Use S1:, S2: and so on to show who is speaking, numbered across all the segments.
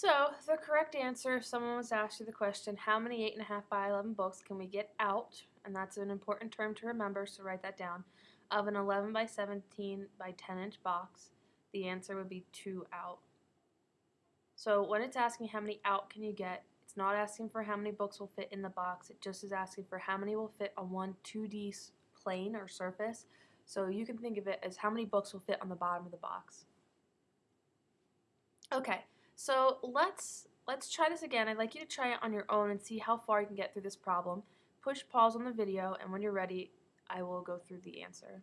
S1: So, the correct answer, if someone was asked you the question, how many 8.5 by 11 books can we get out, and that's an important term to remember, so write that down, of an 11 by 17 by 10 inch box, the answer would be 2 out. So when it's asking how many out can you get, it's not asking for how many books will fit in the box, it just is asking for how many will fit on one 2D plane or surface. So you can think of it as how many books will fit on the bottom of the box. Okay, so let's let's try this again. I'd like you to try it on your own and see how far you can get through this problem. Push pause on the video and when you're ready, I will go through the answer.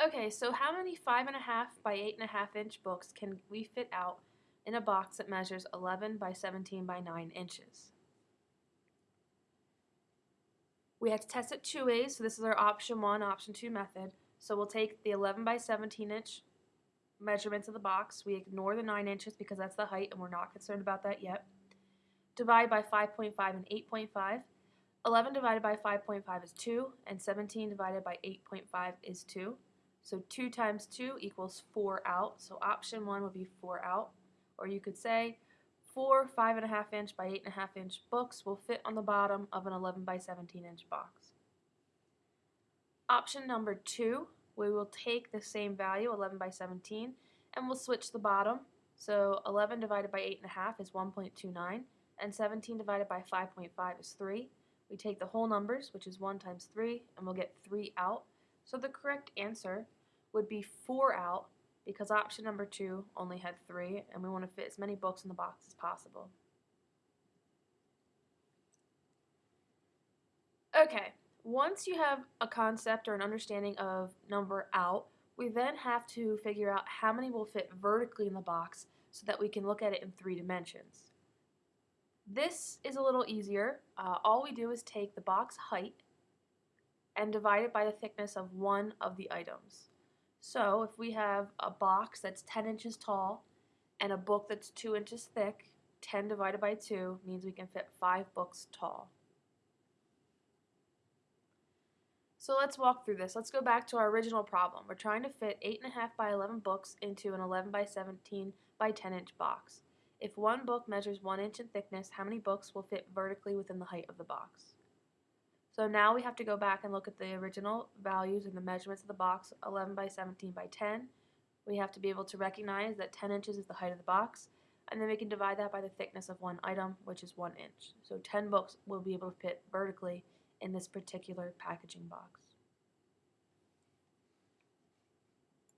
S1: Okay, so how many 5.5 by 8.5 inch books can we fit out in a box that measures 11 by 17 by 9 inches? We have to test it two ways, so this is our option one, option two method. So we'll take the 11 by 17 inch measurements of the box. We ignore the 9 inches because that's the height and we're not concerned about that yet. Divide by 5.5 and 8.5. 11 divided by 5.5 is 2 and 17 divided by 8.5 is 2. So 2 times 2 equals 4 out. So option 1 would be 4 out. Or you could say 4 5.5 inch by 8.5 inch books will fit on the bottom of an 11 by 17 inch box. Option number 2, we will take the same value, 11 by 17, and we'll switch the bottom. So 11 divided by 8.5 is 1.29, and 17 divided by 5.5 is 3. We take the whole numbers, which is 1 times 3, and we'll get 3 out. So the correct answer would be 4 out because option number 2 only had 3 and we want to fit as many books in the box as possible. Okay, once you have a concept or an understanding of number out, we then have to figure out how many will fit vertically in the box so that we can look at it in three dimensions. This is a little easier. Uh, all we do is take the box height and divide it by the thickness of one of the items. So if we have a box that's 10 inches tall and a book that's 2 inches thick, 10 divided by 2 means we can fit 5 books tall. So let's walk through this. Let's go back to our original problem. We're trying to fit 8.5 by 11 books into an 11 by 17 by 10 inch box. If one book measures 1 inch in thickness, how many books will fit vertically within the height of the box? So now we have to go back and look at the original values and the measurements of the box, 11 by 17 by 10. We have to be able to recognize that 10 inches is the height of the box, and then we can divide that by the thickness of one item, which is 1 inch. So 10 books will be able to fit vertically in this particular packaging box.